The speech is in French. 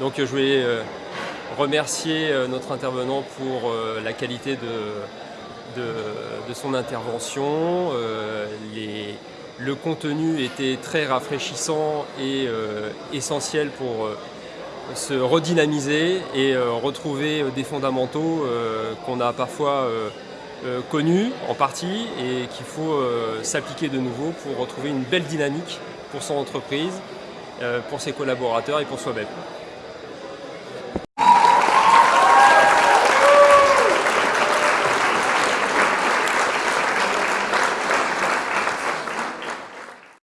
Donc euh, je voulais euh, remercier euh, notre intervenant pour la qualité de, son intervention. Le contenu était très rafraîchissant et essentiel pour se redynamiser et retrouver des fondamentaux qu'on a parfois connus en partie et qu'il faut s'appliquer de nouveau pour retrouver une belle dynamique pour son entreprise, pour ses collaborateurs et pour soi-même.